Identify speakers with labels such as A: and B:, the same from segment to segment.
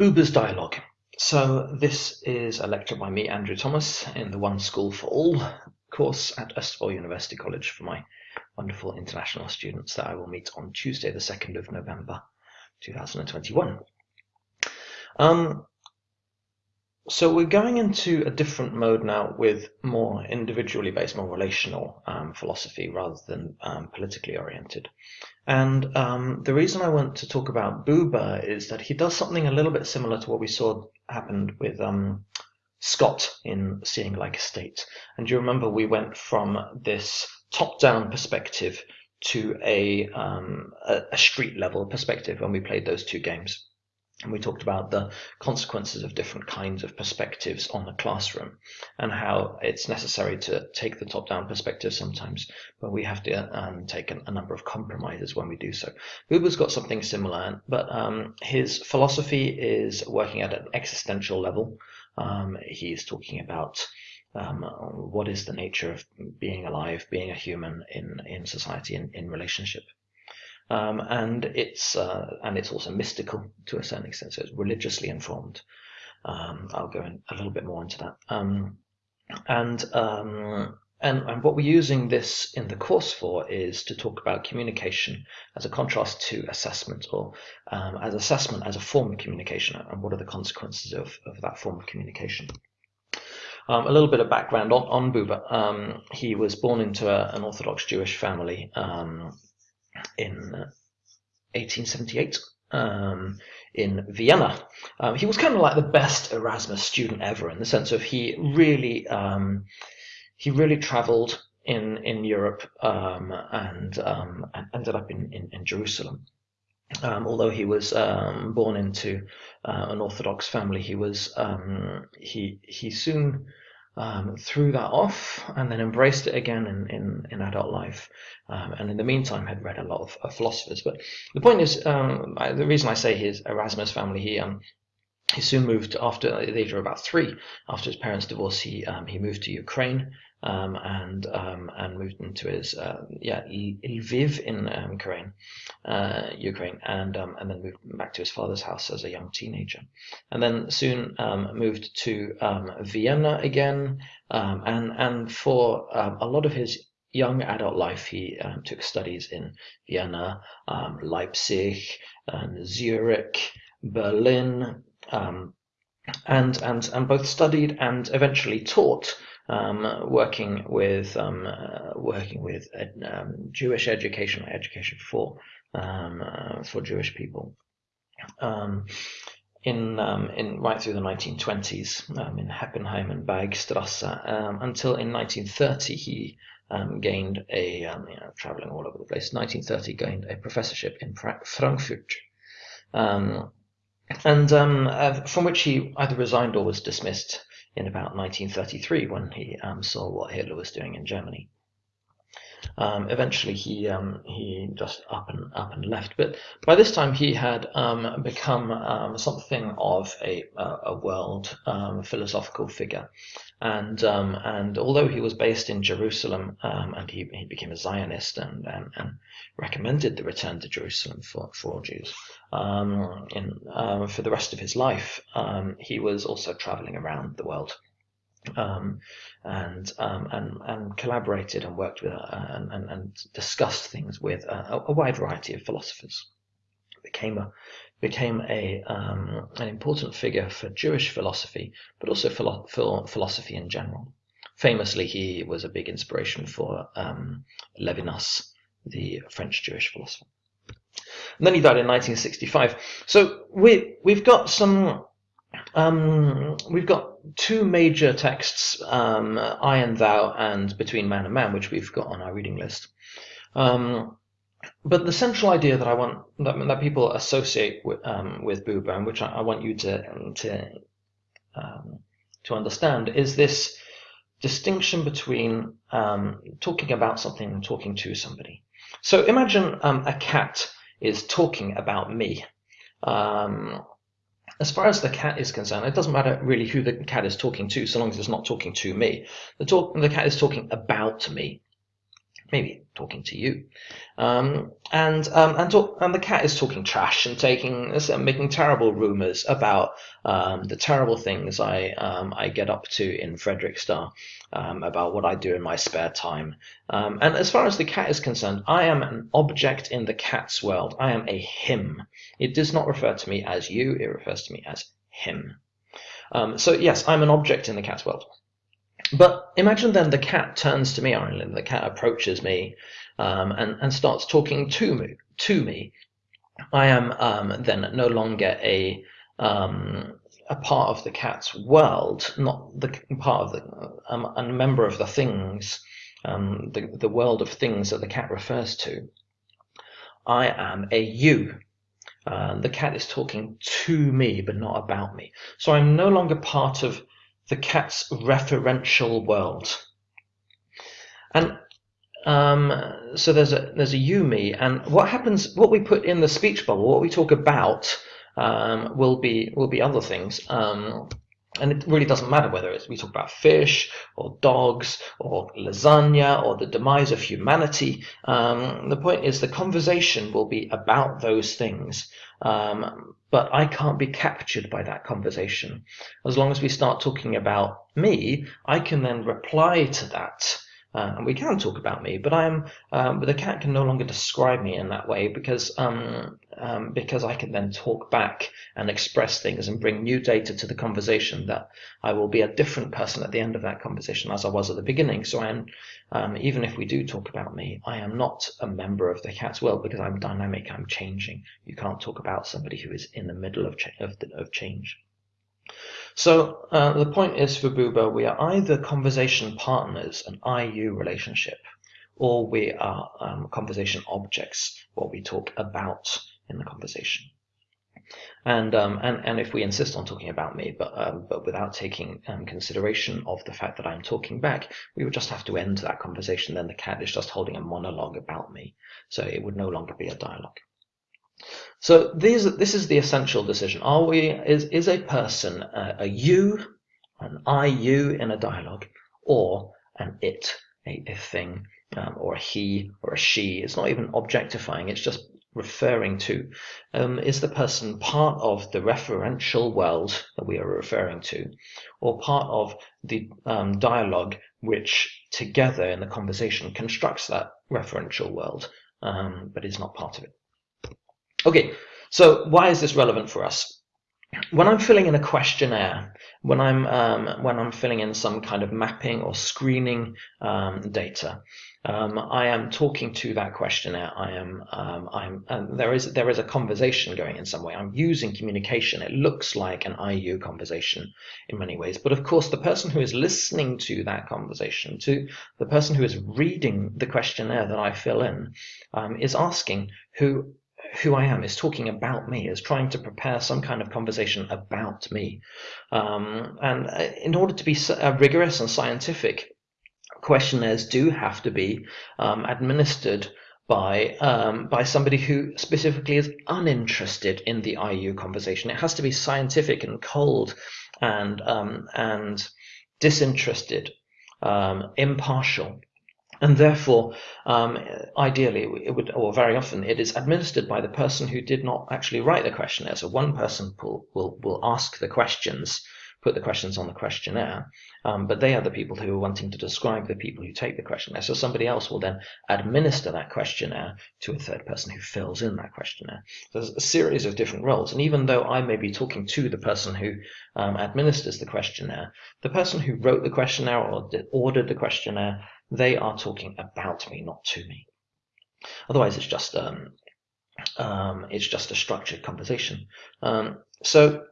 A: Buber's Dialogue. So this is a lecture by me, Andrew Thomas, in the One School for All course at Østfold University College for my wonderful international students that I will meet on Tuesday, the 2nd of November, 2021. Um, so we're going into a different mode now with more individually based, more relational um, philosophy rather than um, politically oriented. And um, the reason I want to talk about Buber is that he does something a little bit similar to what we saw happened with um, Scott in Seeing Like a State. And you remember we went from this top-down perspective to a, um, a, a street level perspective when we played those two games. And we talked about the consequences of different kinds of perspectives on the classroom and how it's necessary to take the top down perspective sometimes, but we have to um, take a, a, number of compromises when we do so. Buber's got something similar, but um, his philosophy is working at an existential level. Um, he's talking about um, what is the nature of being alive, being a human in, in society, in, in relationship. Um, and it's uh, and it's also mystical to a certain extent, so it's religiously informed. Um, I'll go in a little bit more into that. Um, and, um, and and what we're using this in the course for is to talk about communication as a contrast to assessment, or um, as assessment as a form of communication, and what are the consequences of, of that form of communication. Um, a little bit of background on, on Buber. Um, he was born into a, an Orthodox Jewish family um, in 1878 um, in Vienna. Um, he was kind of like the best Erasmus student ever in the sense of he really um, he really travelled in in Europe um, and, um, and, ended up in, in, in Jerusalem. Um, although he was born into uh, an Orthodox family, he was he he soon um, threw that off and then embraced it again in, in, in adult life. Um, and in the meantime, had read a lot of, of philosophers. But the point is, um, I, the reason I say his Erasmus family, he um, he soon moved after the age of about three. After his parents' divorce, he um, he moved to Ukraine um, and um, and moved into his uh, yeah Lviv in um, Ukraine, uh, Ukraine, and um, and then moved back to his father's house as a young teenager, and then soon um, moved to um, Vienna again, and and for a lot of his young adult life, he took studies in Vienna, Leipzig, and Zurich, Berlin. And, and, and both studied and eventually taught um, working with um, uh, working with um, Jewish education, education for um, uh, for Jewish people. Um, in um, in right through the 1920s, in Heppenheim and Bergstrasse, until in 1930 he gained a you know, traveling all over the place. 1930 gained a professorship in Frankfurt. And um, uh, from which he either resigned or was dismissed in about 1933 when he um, saw what Hitler was doing in Germany. Um, eventually, he um, he just up and up and left. But by this time, he had um, become um, something of a a world um, philosophical figure, and um, and although he was based in Jerusalem, and he, he became a Zionist and, and, and recommended the return to Jerusalem for for Jews, in for the rest of his life, he was also traveling around the world um, and, um, and and collaborated and worked with uh, and, and, discussed things with a, a, wide variety of philosophers. Became a became a um, an important figure for Jewish philosophy, but also for, for philosophy in general. Famously, he was a big inspiration for um, Levinas, the French Jewish philosopher. And then he died in 1965. So we we've got some um, we've got two major texts, um, I and Thou and Between Man and Man, which we've got on our reading list. Um, but the central idea that I want that, that people associate with, um, with Buber, and which I, I, want you to to um, to understand, is this distinction between um, talking about something and talking to somebody. So imagine a cat is talking about me. Um, as far as the cat is concerned, it doesn't matter really who the cat is talking to, so long as it's not talking to me. The talk, the cat is talking about me. Maybe talking to you, um, and um, and talk, and the cat is talking trash and taking making terrible rumours about um, the terrible things I um, I get up to in Fredrikstad, um, about what I do in my spare time. Um, and as far as the cat is concerned, I am an object in the cat's world. I am a him. It does not refer to me as you. It refers to me as him. so yes, I'm an object in the cat's world. But imagine then the cat turns to me, Ireland. The cat approaches me um, and, and starts talking to me. To me, I am um, then no longer a um, a part of the cat's world, not the part of the um, a member of the things, um, the the world of things that the cat refers to. I am a you. Uh, the cat is talking to me, but not about me. So I'm no longer part of the cat's referential world. And um, so there's a there's a you me, and what happens? What we put in the speech bubble, what we talk about, um, will be will be other things. Um, and it really doesn't matter whether it's we talk about fish or dogs or lasagna or the demise of humanity. Um, the point is the conversation will be about those things. Um, but I can't be captured by that conversation. As long as we start talking about me, I can then reply to that uh, and we can talk about me, but I am, um, the cat can no longer describe me in that way because, um, um, because I can then talk back and express things and bring new data to the conversation that I will be a different person at the end of that conversation as I was at the beginning. So I am, um, even if we do talk about me, I am not a member of the cat's world because I'm dynamic, I'm changing. You can't talk about somebody who is in the middle of, cha of, the, of change. So uh, the point is for Buber, we are either conversation partners, an IU relationship, or we are um, conversation objects, what we talk about in the conversation. And um, and and if we insist on talking about me, but um, but without taking um, consideration of the fact that I'm talking back, we would just have to end that conversation. Then the cat is just holding a monologue about me, so it would no longer be a dialogue. So these, this is the essential decision. Are we, is, is a person a, a you, an I, you in a dialogue, or an it, a, a thing, um, or a he, or a she? It's not even objectifying, it's just referring to. Um, is the person part of the referential world that we are referring to, or part of the um, dialogue which together in the conversation constructs that referential world, um, but is not part of it? Okay, so why is this relevant for us? When I'm filling in a questionnaire, when I'm um, when I'm filling in some kind of mapping or screening um, data, um, I am talking to that questionnaire. I am um, I'm and there is there is a conversation going in some way. I'm using communication. It looks like an IU conversation in many ways, but of course the person who is listening to that conversation, to the person who is reading the questionnaire that I fill in, um, is asking who who I am, is talking about me, is trying to prepare some kind of conversation about me. Um, and uh, in order to be uh, rigorous and scientific, questionnaires do have to be um, administered by um, by somebody who specifically is uninterested in the IU conversation. It has to be scientific and cold and um, and disinterested, um, impartial and therefore, um, ideally, it would, or very often, it is administered by the person who did not actually write the questionnaire. So one person will will, will ask the questions, put the questions on the questionnaire, um, but they are the people who are wanting to describe the people who take the questionnaire. So somebody else will then administer that questionnaire to a third person who fills in that questionnaire. So there's a series of different roles, and even though I may be talking to the person who um, administers the questionnaire, the person who wrote the questionnaire or ordered the questionnaire they are talking about me, not to me. Otherwise, it's just um, um, it's just a structured conversation. Um, so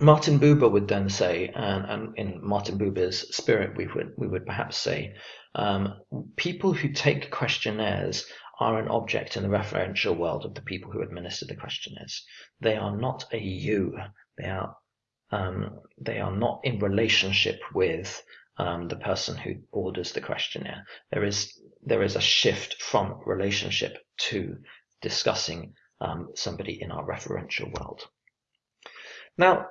A: Martin Buber would then say, and, and, in Martin Buber's spirit, we would we would perhaps say, um, people who take questionnaires are an object in the referential world of the people who administer the questionnaires. They are not a you. They are um, they are not in relationship with um, the person who orders the questionnaire. There is there is a shift from relationship to discussing um, somebody in our referential world. Now,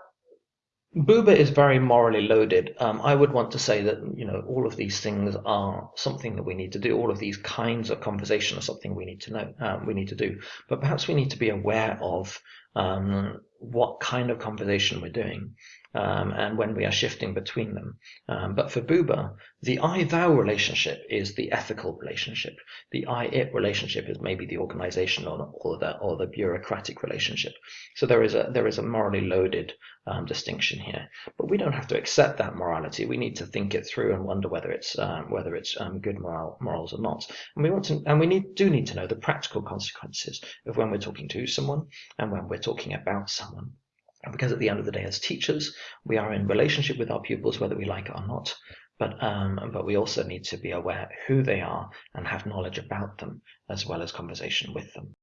A: Buber is very morally loaded. Um, I would want to say that you know all of these things are something that we need to do. All of these kinds of conversation are something we need to know. Um, we need to do, but perhaps we need to be aware of um, what kind of conversation we're doing um, and when we are shifting between them. Um, but for Buber, the I-thou relationship is the ethical relationship. The I-it relationship is maybe the organizational or the or the bureaucratic relationship. So there is a there is a morally loaded um, distinction here. But we don't have to accept that morality. We need to think it through and wonder whether it's um, whether it's um, good moral morals or not. And we want to and we need do need to know the practical consequences of when we're talking to someone and when we're talking about someone. Because at the end of the day, as teachers, we are in relationship with our pupils, whether we like it or not. But um, but we also need to be aware who they are and have knowledge about them as well as conversation with them.